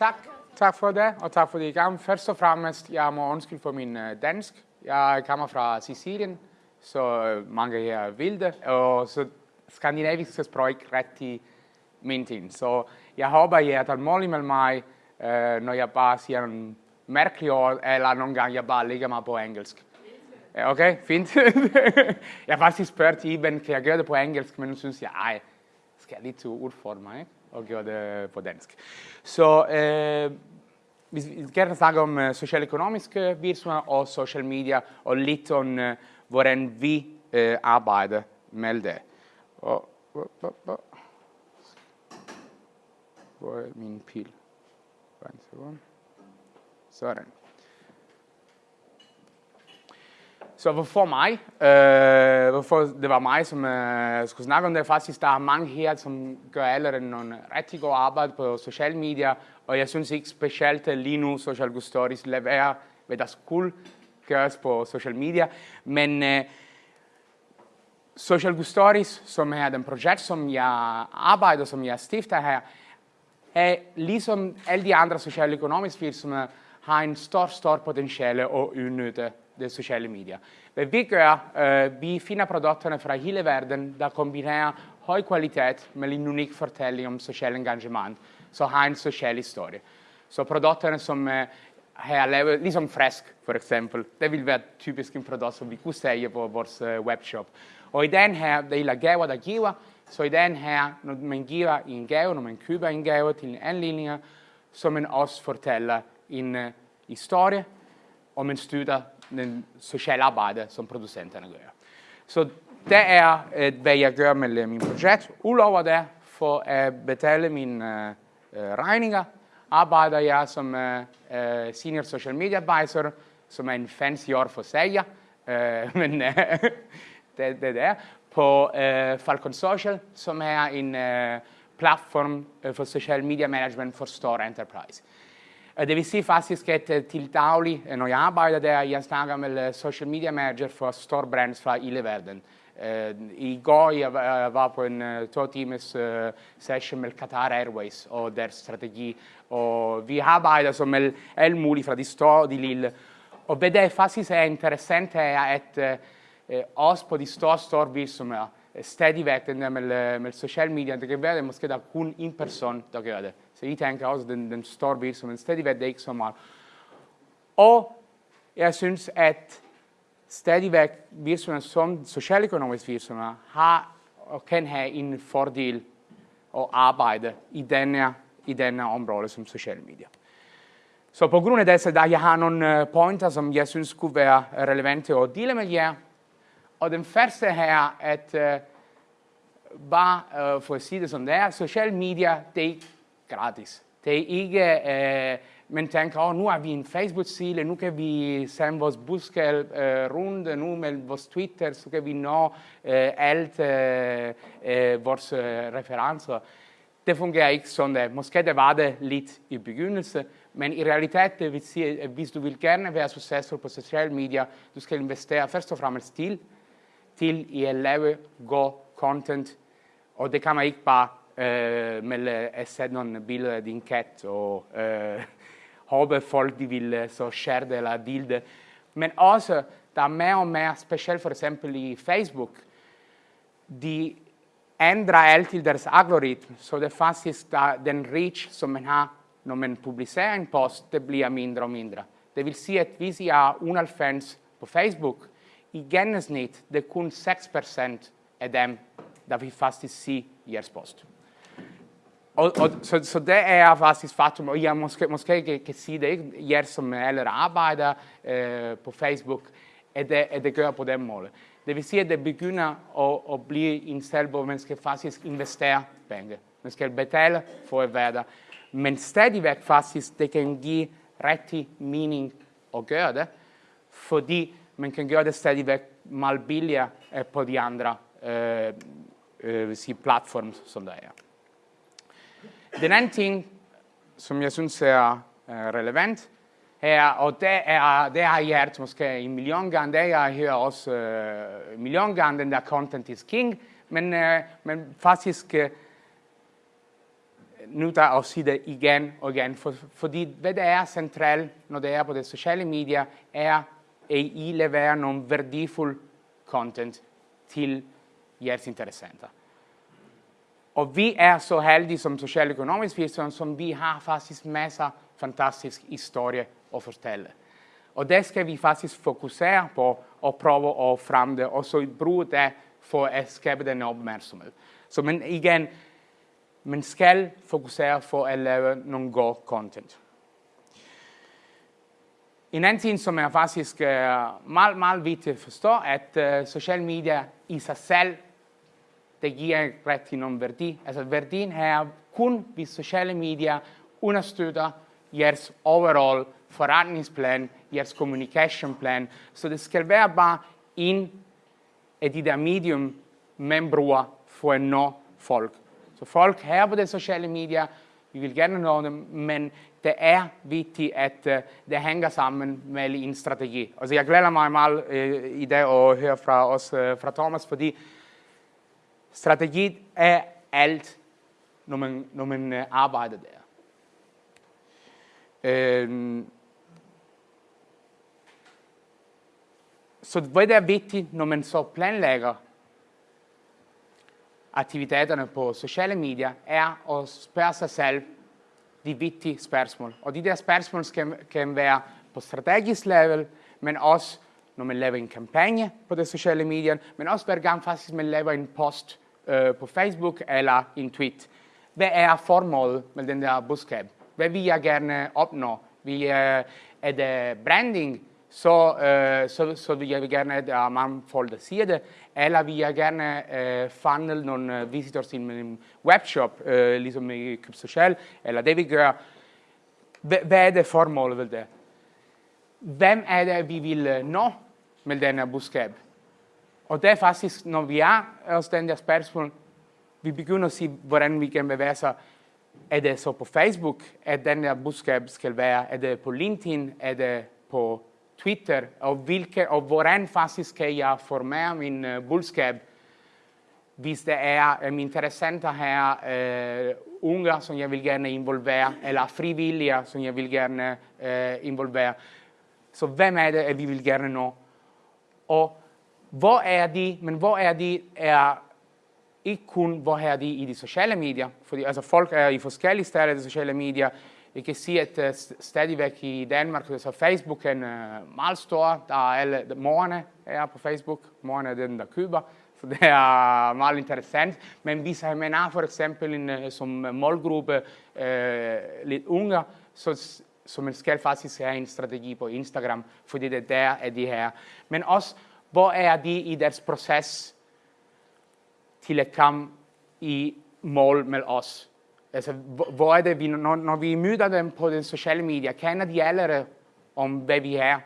Tak. Tak for det, og tak for det i gang. Først og fremmest, jeg må undskylde for min øh, dansk. Jeg kommer fra Sicilien, så øh, mange her vil det, og så skandinavisk sprog ikke rigtig min ting. Så jeg håber, I er tålmodige med mig, øh, når jeg bare siger en mærkelig ord, eller nogle gange jeg bare ligger mig på engelsk. Okay, fint. jeg har faktisk spurgt Iben, kan jeg gøre det på engelsk, men nu synes jeg, ej, skal jeg lidt udfordre mig, ikke? Og gøre det på dansk. Så øh, vi skal gerne snakke om eh, uh, socialøkonomiske eh, virksomheder og social media, og lidt om, uh, hvordan vi øh, arbejder med det. Og, hvor er min pil? Sådan. Så hvorfor mig? Øh, hvorfor det var mig, som øh, skulle snakke om det? Faktisk, der er mange her, som gør allerede nogle rigtig gode arbejde på sociale medier, og jeg synes ikke specielt lige nu, Social Good Stories leverer, hvad der skulle gøres på social media. Men øh, Social Good Stories, som er den projekt, som jeg arbejder, som jeg stifter her, er ligesom alle de andre sociale økonomiske virksomheder, har en stor, stor potentiale at udnytte sociale social Hvad vi gør, øh, eh, vi finder produkterne fra hele verden, der kombinerer høj kvalitet med en unik fortælling om social engagement, så har en social historie. Så produkterne som øh, eh, har lavet, ligesom Fresk for eksempel, det vil være typisk en produkt, som vi kunne sælge på vores øh, eh, webshop. Og i den her, det er gaver, der giver, så i den her, når man giver en gave, når man køber en gave til en anledning, så man også fortæller en uh, historie, og man støtter den sociale arbejde, som producenterne gør. Så det er, eh, et, hvad jeg gør med min projekt. Udover det, for at eh, betale mine eh, uh, regninger, arbejder jeg som uh, uh, senior social media advisor, som er en fancy ord for sælger, uh, men uh, det, det er på uh, Falcon Social, som er en uh, platform for social media management for store enterprise. Det vil sige faktisk, at til daglig, når jeg arbejder der, jeg snakker med social media manager for store brands fra hele verden. Uh, I går jeg var på en to times session med Qatar Airways og deres strategi, og vi arbejder som alt muligt fra de store og de lille. Og der faktisk er interessant er, at også på de store, store virksomheder, stadigvæk den der med, med det kan være, at måske der er kun en person, der gør det. Så I tænker også, den, den store virksomhed, stadigvæk det er ikke så meget. Og jeg synes, at stadigvæk virksomheder som socialøkonomiske virksomheder har og kan have en fordel at arbejde i denne, i denne område som sociale medier. Så på grund af det, så der jeg har nogle øh, pointer, som jeg synes kunne være relevante at dele med jer. Og den første her, at uh, bare uh, for at sige det som det er, social media, det gratis. Det er ikke, øh, uh, man tænker, oh, nu har vi en Facebook-side, nu kan vi sende vores budskab øh, uh, rundt, nu med vores Twitter, så kan vi nå uh, alt uh, uh, vores uh, referencer. Det fungerer ikke sådan, at måske det var det lidt i begyndelsen, men i realiteten vil sige, at hvis du vil gerne være succesfuld på sociale medier, du skal investere først og fremmest til, til i at lave god content, og det kan man ikke bare øh, med at sætte nogle billeder af din kat og øh, håbe folk de vil så share det eller dele det. Men også, der er mere og mere, specielt for eksempel i Facebook, de ændrer altid deres algoritme, så det faktisk der, den reach, som man har, når man publicerer en post, det bliver mindre og mindre. Det vil sige, at hvis jeg er 91 på Facebook, i gennemsnit, det er kun 6% af dem, der vil faktisk se jeres post. Og, og, så, så det er faktisk faktum, og jeg måske, måske ikke kan sige det, ikke? jer som eller arbejder øh, på Facebook, at det, at det gør på den måde. Det vil sige, at det begynder at, at blive en sted, hvor man skal faktisk investere penge. Man skal betale for at være der. Men stadigvæk faktisk, det kan give rigtig mening at gøre det, fordi man kan gøre det stadigvæk meget billigere øh, på de andre øh, øh, platforme, som der er. Den anden ting, som jeg synes er øh, relevant, her, og det, er, det har jeg hørt måske en million gange, det jeg hører også øh, en million gange, den der content is king, men, øh, men faktisk, øh, nu der at sige det igen og igen, for, fordi hvad det er centralt, når det er på de sociale medier, er, at I leverer nogle værdifuld content til jeres interessenter. Og vi er så heldige som socialøkonomisk virksomhed, som vi har faktisk masser af fantastisk historie at fortælle. Og det skal vi faktisk fokusere på og prøve at fremme det, og så bruge det for at skabe den opmærksomhed. Så men igen, man skal fokusere for at lave nogle god content. En anden ting, som er faktisk øh, meget, meget vigtigt at forstå, at uh, social media i sig selv, det giver ikke rigtig nogen værdi. Altså værdien her kun, hvis sociale medier understøtter jeres overall forretningsplan, jeres communication plan. Så det skal være bare en af de der medium, man bruger for at uh, nå folk. Så folk her på de sociale medier, vi vil gerne nå dem, men det er vigtigt, at det hænger sammen med en strategi. Altså jeg glæder mig meget uh, i dag at høre fra os, uh, fra Thomas, fordi strategi er alt, når man, når man øh, arbejder der. Uh, så hvad det er vigtigt, når man så planlægger aktiviteterne på sociale medier, er at spørge sig selv de vigtige spørgsmål. Og de der spørgsmål kan, kan være på strategisk level, men også når man laver en kampagne på de sociale medier, men også hver gang faktisk man laver en post eh, øh, på Facebook eller en tweet. Hvad er formålet med den der budskab? Hvad vil jeg gerne opnå? Vil, øh, er det branding? så, øh, eh, så, så vil jeg gerne, at man er mange folk, der siger det, eller vil jeg gerne øh, funnel nogle visitors til min webshop, øh, eh, ligesom i Køb Social, eller det vi gør. Hvad er det formålet ved det? Hvem er det, vi vil nå med den her budskab? Og det er faktisk, når vi er hos den der spørgsmål, vi begynder at sige, hvordan vi kan bevæge sig. Er det så på Facebook, at den der budskab skal være? Er det på LinkedIn? Er det på Twitter og, hvilke, og hvordan faktisk kan jeg formere min uh, budskab, hvis det er øh, um, interessenter her, uh, øh, unge, som jeg vil gerne involvere, eller frivillige, som jeg vil gerne uh, involvere. Så hvem er det, at vi vil gerne nå? Og hvor er de, men hvor er de, er ikke kun, hvor er de i de sociale medier, fordi altså folk er i forskellige steder i de sociale medier, Jeg kan sige, at uh, stadigvæk i Danmark, så Facebook er uh, øh, meget stor. Der er alle, morgene er på Facebook. Morgen er den, der køber. Så det er meget interessant. Men hvis man har for eksempel en, øh, som målgruppe uh, lidt unge, så, som man skal faktisk have en strategi på Instagram, fordi det der er de her. Men også, hvor er de i deres proces til at komme i mål med os? Altså, hvor er det, vi, når, når vi møder dem på den sociale medier, kender de allerede om, hvad vi er,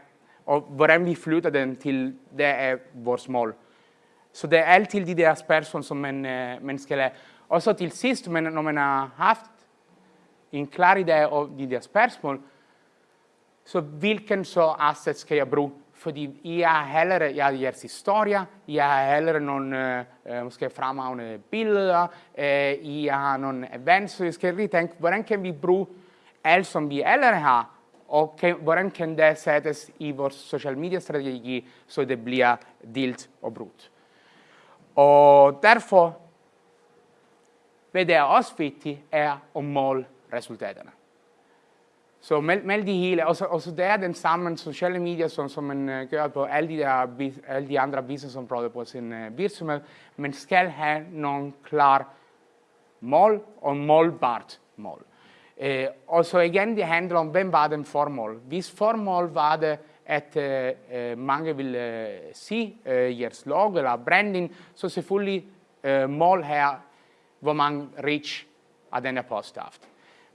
og hvordan vi flytter dem til, det er vores mål. Så det er altid de der spørgsmål, som man, øh, man skal have. Og så til sidst, men når man har haft in klar idé om de der spørgsmål, så hvilken så asset skal jeg bruge fordi I har hellere ja, jeres historie, I har hellere nogle øh, måske fremragende billeder, øh, I har nogle events, så jeg skal lige tænke, hvordan kan vi bruge alt, som vi allerede har, og kan, hvordan kan det sættes i vores social media strategi, så det bliver delt og brugt. Og derfor, hvad det er også vigtigt, er at måle resultaterne. Så meld, meld de hele, og så, og så det er den samme sociale medier, som, som man uh, gør på alle de, der, alle de andre businessområder på sin uh, virksomhed. Man skal have nogle klar mål og målbart mål. Uh, og så igen, det handler om, hvem var den formål. Hvis formål var det, at uh, mange vil uh, se uh, jeres logo eller branding, så selvfølgelig uh, mål her, hvor mange reach af denne post haft.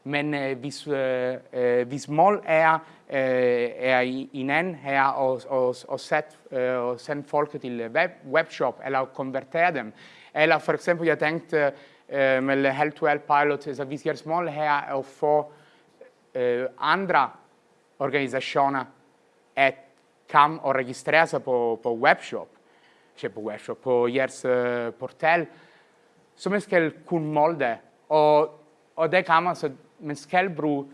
Men øh, hvis, øh, øh, hvis mål er, øh, er en anden her og, og, og, sæt, øh, og sende folk til øh, web, webshop eller konvertere dem, eller for eksempel, jeg tænkte øh, med Help to Help Pilot, så altså, hvis jeres mål her er at få øh, andre organisationer at komme og registrere sig på, på webshop, ikke på webshop, på jeres øh, portal, så man skal kunne måle det. Og Og det kan man, så man skal bruge,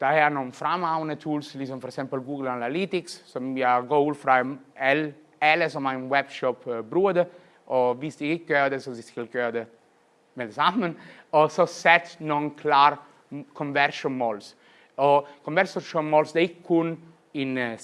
der er nogle fremragende tools, ligesom for eksempel Google Analytics, som jeg går ud fra alle, alle som har en webshop uh, bruger det, og hvis de ikke gør det, så de skal gøre det med det samme, og så sæt nogle klare conversion måls. Og conversion måls, det er ikke kun en uh,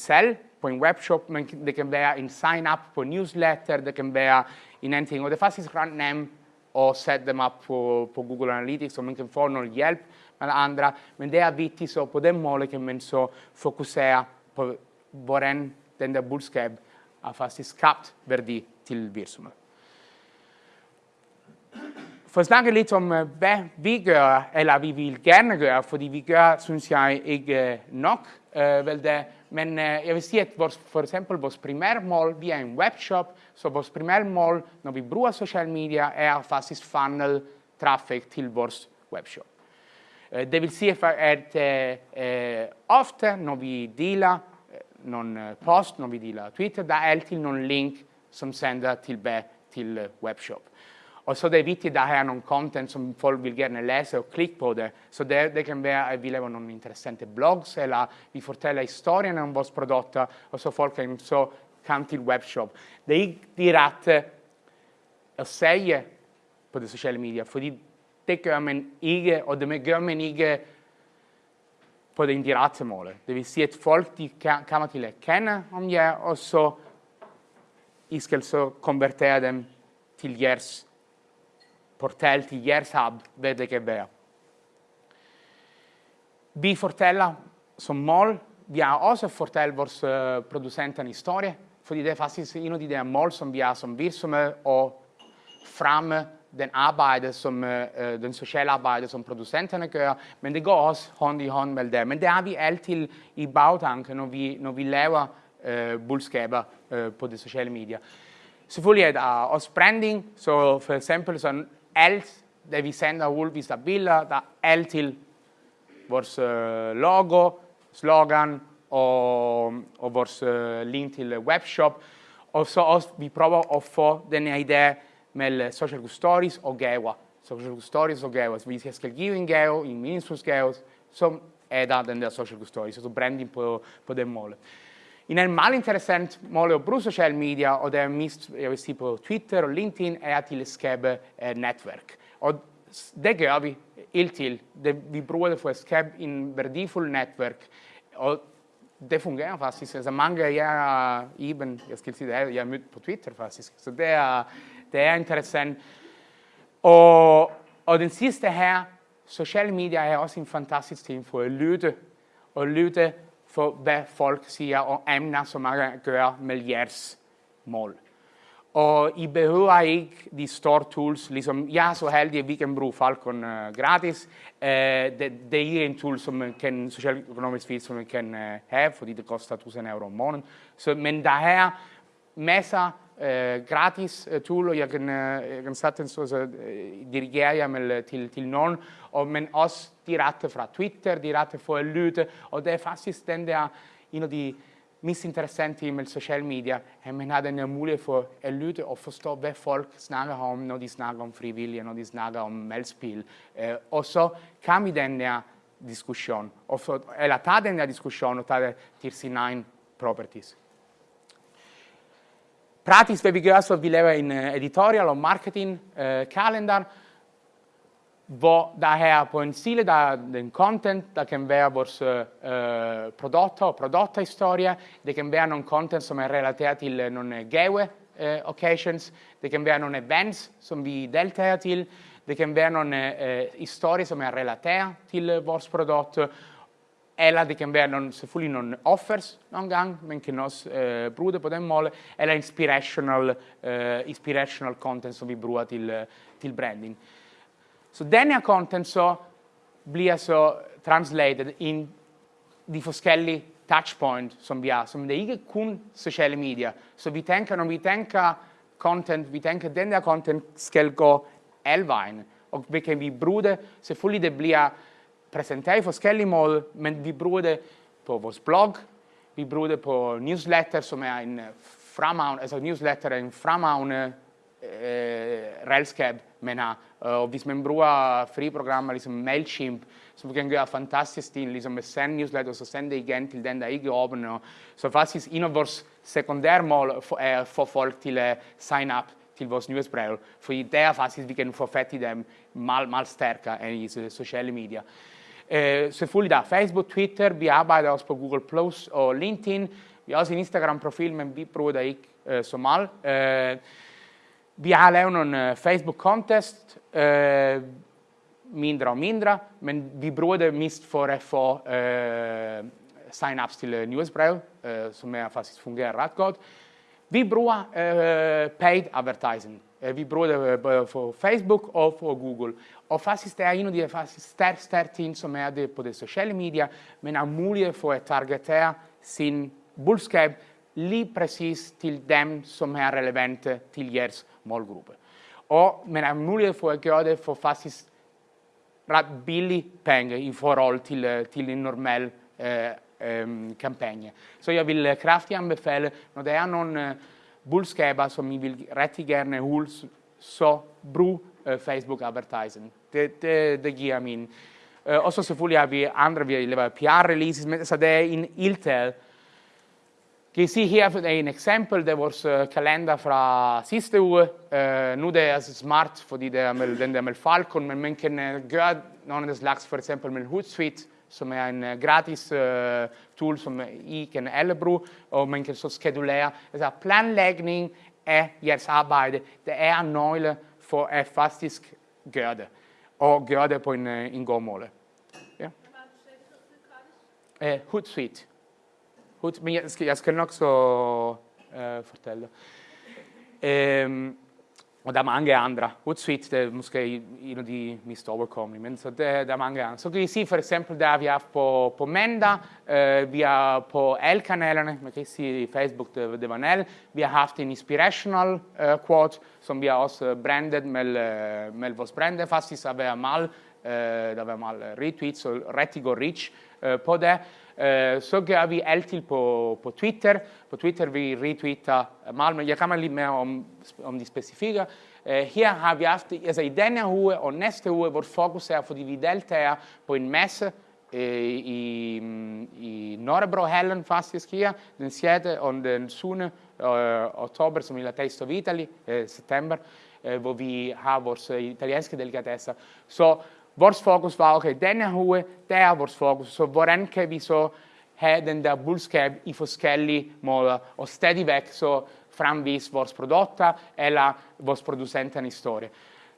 på en webshop, men det kan være en sign-up på newsletter, det kan være en anden ting, og det er faktisk ret nemt at sætte dem op på, på Google Analytics, så man kan få noget hjælp med andre, men det er vigtigt, så på den måde kan man så fokusere på, hvordan den der budskab har faktisk skabt værdi til virksomheden. Eh, eh, eh, for at snakke lidt om, hvad vi gør, eller vi vil gerne gøre, fordi vi gør, synes jeg, ikke nok. Øh, vel det. Men jeg vil sige, at vores, for eksempel vores primære mål, vi er en webshop, så vores primære mål, når vi bruger social media, er faktisk funnel traffic til vores webshop. Det vil sige, at uh, ofte, når vi deler nogle post, når vi deler Twitter, der er altid nogle link, som sender tilbage til webshop. Og så det er vigtigt, at der er nogle content, som folk vil gerne læse og klikke på det. Så det, det kan være, at vi laver nogle interessante blogs, eller vi fortæller historien om vores produkter, og så folk kan så komme til webshop. Det er ikke direkte at sige på de sociale medier, fordi det gør man ikke, og det gør man ikke på det indirekte mål. Det vil sige, at folk de kommer til at kende om jer, og så I skal så konvertere dem til jeres portal til jeres hub, hvad det kan være. Vi fortæller som mål, vi har også fortalt vores uh, producenter en historie, fordi det er faktisk en af de der mål, som vi har som virksomhed, og fremme den arbejde, som, øh, øh, den sociale arbejde, som producenterne gør, men det går også hånd i hånd med det. Men det har vi altid i bagtanken, når vi, når vi laver øh, budskaber øh, på de sociale medier. Selvfølgelig er der også branding, så for eksempel sådan alt det vi sender ud, hvis der er billeder, der er altid vores øh, logo, slogan og, og vores øh, link til webshop. Og så også, vi prøver at få den her idé med social good stories og gaver. Social good stories og gaver. Hvis jeg skal give en gave, en meningsfuld gave, er der den der social good stories, altså branding på, på den måde. En mal meget interessant måde at bruge social media og det er mest, jeg vil sige på Twitter og LinkedIn, er til at skabe et eh, netværk. Og det gør vi helt til. Det, vi bruger det for at skabe en værdifuld netværk. Og det fungerer ah, faktisk. Altså mange jeg, Iben, jeg skal sige det, jeg har mødt på Twitter faktisk. Så det er, det er interessant. Og, og den sidste her, sociale medier er også en fantastisk ting for at lytte. Og lytte for, hvad folk siger og emner, som man at gøre med jeres mål. Og I behøver ikke de store tools, ligesom jeg er så heldig, at vi kan bruge Falcon uh, gratis. Uh, det, det er en tool, som man kan, socialøkonomisk feed, som man kan uh, have, fordi det koster 1000 euro om måneden. Så, men der er masser Eh, gratis tool, og jeg kan, uh, jeg kan sagtens uh, dirigere jer med, til, til nogen, og, men også direkte fra Twitter, direkte for at lytte, og det er faktisk den der, en af de mest interessante med social media, e at man har den her mulighed for at e lytte og forstå, hvad folk snakker om, når de snakker om frivillige, når de snakker om meldspil. Og så kan vi den der diskussion, og så, eller tage den der diskussion og tage det til sin egen properties. Hvad vi gør, så vi laver en editorial og marketing kalender, hvor der er på en side, der er den content, der kan være vores øh, produkter og produkthistorie. Det kan være nogle content, som er relateret til nogle gave øh, occasions. Det kan være nogle events, som vi deltager til. Det kan være nogle øh, historier, som er relateret til vores produkt. Eller det kan være nogle, selvfølgelig nogle offers nogle gange, man kan også øh, bruge det på den måde. Eller inspirational, øh, inspirational content, som vi bruger til, øh, til branding. Så den her content så bliver så translated ind de forskellige touchpoint, som vi har, som det ikke kun sociale medier. Så vi tænker, når vi tænker content, vi tænker, at den der content skal gå alle vejen. Og vi kan vi bruge det, selvfølgelig det bliver præsenteret i forskellige måder, men vi bruger det på vores blog, vi bruger det på newsletter, som er en fremragende, altså newsletter er en fremragende øh, redskab Men har, og hvis man bruger fri programmer ligesom MailChimp, så kan gøre fantastisk ting, ligesom at sende newsletter, så sende det igen til den, der ikke er åben. Og, så faktisk en af vores sekundære mål er at få folk til at sign up til vores nyhedsbrev, fordi der faktisk vi kan få fat i dem meget, meget stærkere end i sociale medier. Eh, uh, selvfølgelig der er Facebook, Twitter, vi arbejder også på Google Plus og LinkedIn. Vi har også en Instagram-profil, men vi bruger det ikke øh, så meget. Øh, vi har lavet nogle øh, Facebook-contest, øh, eh, mindre og mindre, men vi bruger det mest for at få øh, eh, sign-ups til uh, nyhedsbrev, øh, som er faktisk fungerer ret godt. Vi bruger uh, paid advertising. Uh, vi bruger det både for Facebook og for Google. Og faktisk det er en af de faktisk stærke, stærke ting, som er det på de sociale medier, men er mulighed for at targetere sin budskab lige præcis til dem, som er relevante til jeres målgruppe. Og man har mulighed for at gøre det for faktisk ret billige penge i forhold til, til en normal øh, Ehm, øh, kampagne. Så jeg vil kraftigt anbefale, når der er nogle eh, budskaber, som I vil rigtig gerne holde, så brug øh, eh, Facebook advertising. Det, det, det giver min. Øh, eh, og så selvfølgelig har vi andre, vi laver PR-releases, men så det er en ildtale, kan I se her er en eksempel, det er vores kalender fra sidste uge. Uh, nu det er altså smart, fordi det er med, den der med Falcon, men man kan gøre nogle af slags, for eksempel med Hootsuite, som er en uh, gratis uh, tool, som I kan alle bruge, og man kan så skedulere. Altså planlægning af jeres arbejde, det er nøgle for at faktisk gøre det, og gøre det på en, uh, en god måde. Ja. Uh, Hootsuite. Men jeg skal, jeg skal nok så øh, fortælle. Øhm, og der er mange andre. Hootsuite det er måske en af de mest overkommelige, men så der, der er mange andre. Så kan I se for eksempel, der vi har på, på mandag, øh, vi har på alle kanalerne, man kan Facebook, det, det var Nell, vi har haft en inspirational øh, quote, som vi har også brandet med, øh, med vores brand, faktisk har været meget, øh, der var meget retweets og rigtig god reach øh, på det. Uh, så gør vi altid på, på Twitter. På Twitter vi retweeter Malmø. jeg kommer lidt mere om, om de specifikke. Uh, her har vi haft, altså i denne uge og næste uge, vores fokus er, fordi vi deltager på en masse uh, eh, i, i Norrebrohallen faktisk her, den 6. og den 7. Uh, eh, oktober, som er Taste of Italy, uh, september, uh, hvor vi har vores italienske delikatesser. Så Vores fokus var, okay, denne uge, der er vores fokus, så hvordan kan vi så have den der budskab i forskellige måder, og stadigvæk så fremvise vores produkter eller vores producenter historie.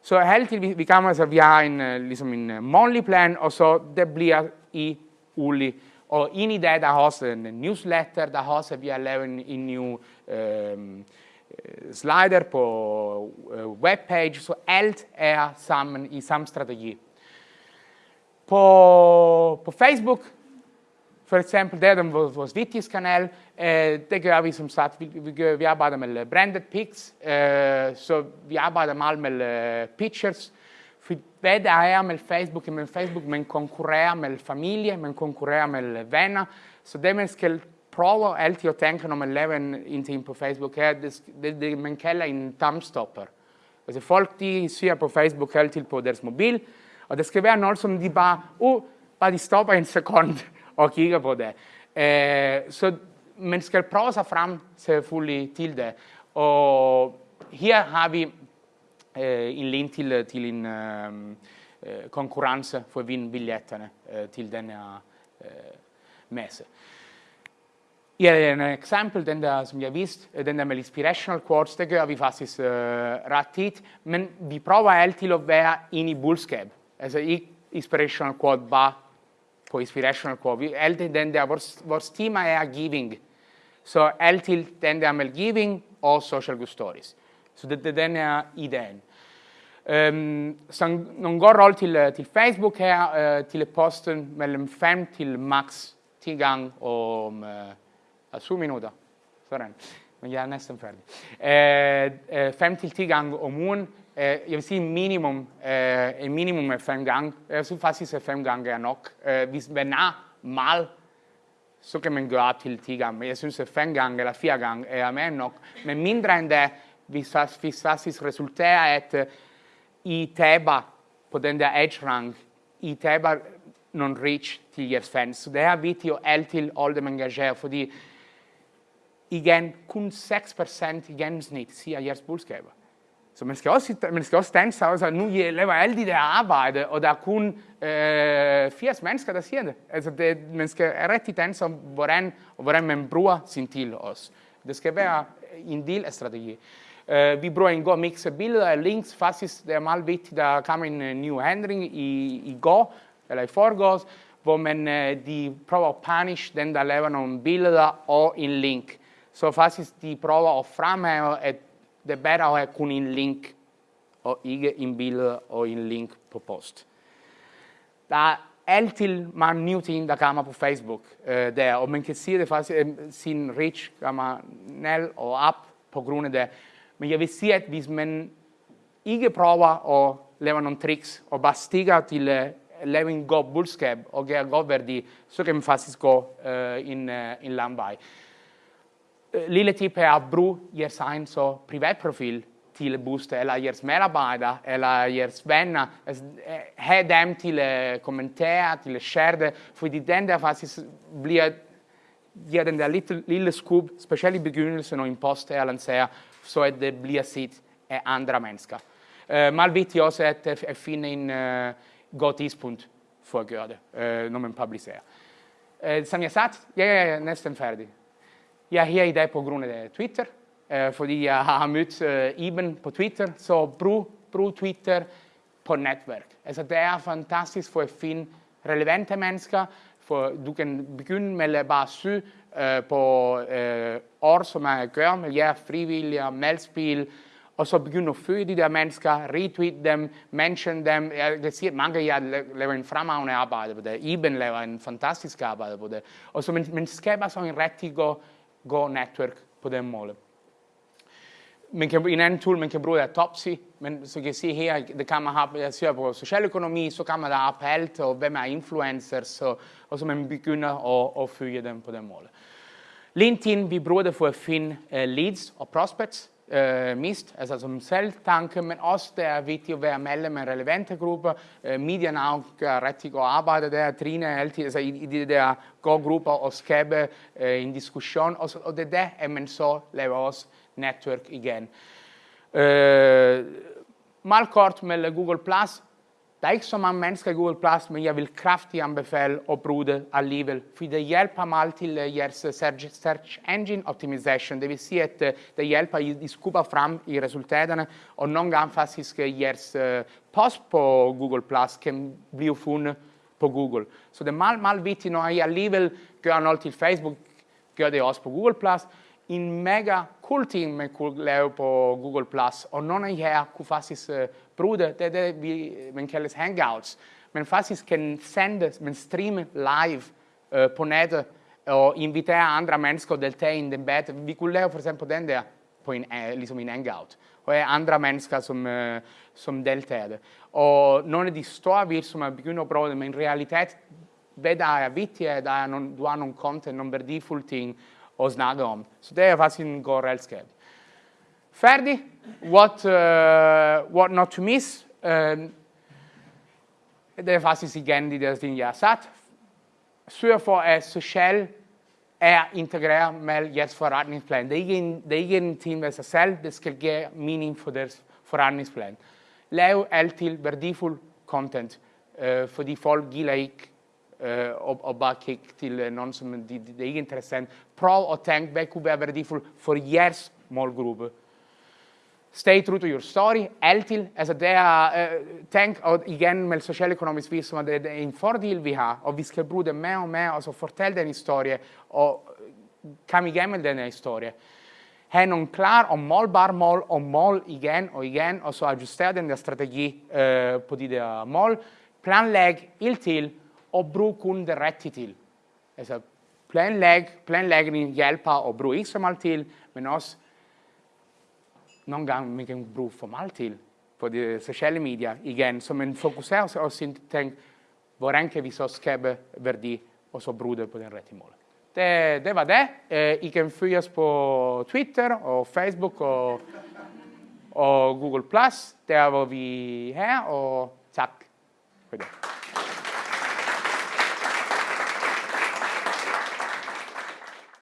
Så altid vi, vi kan altså, vi har en, øh, ligesom en øh, månedlig plan, og så det bliver i ulig. Og ind i det, der har også en øh, newsletter, der har også, vi har lavet en, en ny øhm, øh, slider på øh, webpage, så alt er sammen i samme strategi. På, på Facebook, for eksempel, det er den vores vigtigste kanal. Øh, det gør vi som sagt, vi, vi, gør, vi branded pics, øh, så vi arbejder meget med øh, pictures. For hvad der er med Facebook, med Facebook, man konkurrerer med familie, man konkurrerer med venner, så det man skal prøve altid at tænke, når man laver en, Facebook, er det, det, det man kalder en thumbstopper. Altså folk, de ser på Facebook altid på deres mobil, og det skal være noget, som de bare, uh, bare de stopper en sekund og kigger på det. Uh, så man skal prøve sig frem selvfølgelig til det. Og her har vi uh, en link til, til en uh, konkurrence for at vinde billetterne uh, til den her uh, messe. Ja, en eksempel, den der, som jeg viste, den der med inspirational quotes, det gør vi faktisk uh, ret tit, men vi prøver altid at være inde i budskab. Altså ikke inspirational quote, bare på inspirational quote. Vi, altid den der, vores, vores tema er giving. Så altid den der med giving og social good stories. Så det, det den er ideen. Um, så nogle gode råd til, til Facebook her, uh, til posten mellem 5 til max 10 gange om uh, 7 minutter. Sådan. Men jeg er næsten færdig. Uh, uh, 5 til 10 gange om ugen Øh, jeg vil sige minimum, øh, en minimum af fem gange. Jeg synes faktisk, at fem gange er nok. Øh, hvis man er meget, så kan man gøre op til 10 gange. Men jeg synes, at fem gange eller fire gange er mere nok. Men mindre end det, hvis, hvis faktisk resulterer, at i teba på den der edge rank, i teba non reach til jeres fans. Så det er vigtigt at altid holde dem engageret, fordi igen, kun 6% i gennemsnit siger jeres budskaber. Så man skal også, man skal også danse sig, og nu øh, laver alle de der arbejde, og der er kun øh, 80 mennesker, der siger det. Altså det, man skal rigtig danse om, hvordan, og hvordan man bruger sin til os. Det skal være en del af strategi. Uh, vi bruger en god mix af billeder og links. Faktisk, det er meget vigtigt, der kommer en uh, ny handling i, i går, eller i forgårs, hvor man, uh, de prøver at punish den, der laver nogle billeder og en link. Så faktisk, de prøver at fremhæve, at det er bedre at have kun en link, og ikke en billede og en link på post. Der er altid mange nye ting, der kommer på Facebook uh, der, og man kan se det faktisk, at sin reach kommer ned og op på grund af det. Men jeg vil sige, at hvis man ikke prøver at lave nogle tricks, og bare stikker til at lave en god budskab og gøre god værdi, så kan man faktisk gå uh, en, uh, en lang vej. Eh, lille tip er at bruge jeres egen så privatprofil til at booste, eller jeres medarbejdere, eller jeres venner. Altså, eh, have dem til at kommentere, til at share det, fordi den der faktisk bliver, giver den der lille, lille skub, specielt i begyndelsen, når en post er lanceret, så at det bliver set af e andre mennesker. Uh, meget vigtigt også at, at finde eh, en uh, god tidspunkt for at gøre det, uh, når man publicerer. Uh, som jeg sagde, jeg er næsten færdig. Jeg er her i dag på grund af Twitter, äh, øh, fordi jeg har mødt øh, äh, Iben på Twitter, så brug, brug Twitter på netværk. Altså det er fantastisk for at finde relevante mennesker, for du kan begynde med at bare søge øh, äh, på øh, ord, som jeg gør med jer frivillige, meldspil, og så begynde at følge de der mennesker, retweet dem, mention dem. Jeg kan sige, at mange af jer laver en fremragende arbejde på det. Iben laver en fantastisk arbejde på det. Og så man, man skaber så en rigtig god Go Network på den måde. Man kan, en anden tool, man kan bruge er Topsy, men så kan se her, det kan man have, jeg ser på socialøkonomi, så kan man der op alt, og hvem er influencers, og, og så man begynder at, at følge dem på den måde. LinkedIn, vi bruger det for at finde uh, leads og prospects, øh, mist, altså som selvtanke, men også det er vigtigt at være medlem af relevante grupper. Øh, Media Now gør rigtig godt arbejde der, Trine er altid altså i, i de der gode grupper og skabe øh, en diskussion, og, så, og det er der, at man så laver også netværk igen. Øh, meget kort med Google+, Plus. Der er ikke så mange mennesker i Google+, Plus, men jeg vil kraftigt anbefale at bruge det alligevel, for det hjælper meget til øh, jeres øh, search engine optimization. Det vil sige, at øh, det hjælper, at I skubber frem i resultaterne, og nogle gange faktisk jeres post på Google+, Plus kan blive fundet på Google. Så det er meget, meget vigtigt, når I alligevel gør noget til Facebook, gør det også på Google+, Plus, en mega cool ting, man kunne lave på Google+. Og nogle af jer kunne faktisk uh, bruge det. Det er det, vi, man kalder hangouts. Man faktisk kan sende, man streame live uh, på nettet og invitere andre mennesker at deltage i en debat. Vi kunne for eksempel den der på en, uh, ligesom en hangout. Og er andre mennesker, som, uh, som deltager. Og nogle af de store virksomheder begynder at bruge det, men i realitet, hvad der er vigtigt, er, at der er du har nogle content, nogle værdifulde ting, at snakke om. Så det er faktisk en god redskab. What, uh, what not to miss. Uh, det er faktisk igen de der ting, jeg har sat. Sørg for, at social er integreret med jeres forretningsplan. Det er ikke en, det er ikke en ting med sig selv, det skal give mening for deres forretningsplan. Lav værdifuld content, uh, fordi folk gider ikke uh, og, og bare kigge til nogen, som det, det er ikke interessant. Prøv for jeres målgruppe. Stay true to your story, altid. Altså det er, øh, uh, tænk, og igen med socialøkonomisk virksomhed, det er en fordel, vi har, og vi skal bruge det mere og mere, og så fortælle den historie, og øh, komme igennem den historie. have nogle klar og målbare mål, og mål igen og igen, og så ajustere den der strategi uh, på de der mål. Planlæg helt til, og brug kun det rigtige til. Altså planlæg, planlægning hjælper at bruge ikke så meget til, men også nogle gange man kan bruge for meget til på de sociale medier igen. Så man fokuserer sig også tænke, hvordan kan vi så skabe værdi, og så bruge det på den rigtige måde. Det, det var det. I kan følge os på Twitter og Facebook og og Google+, der hvor vi er her, og tak for.